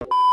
you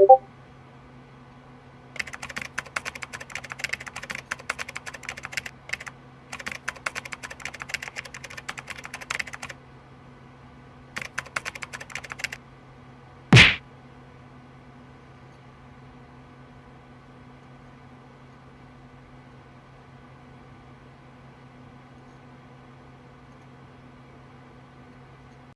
you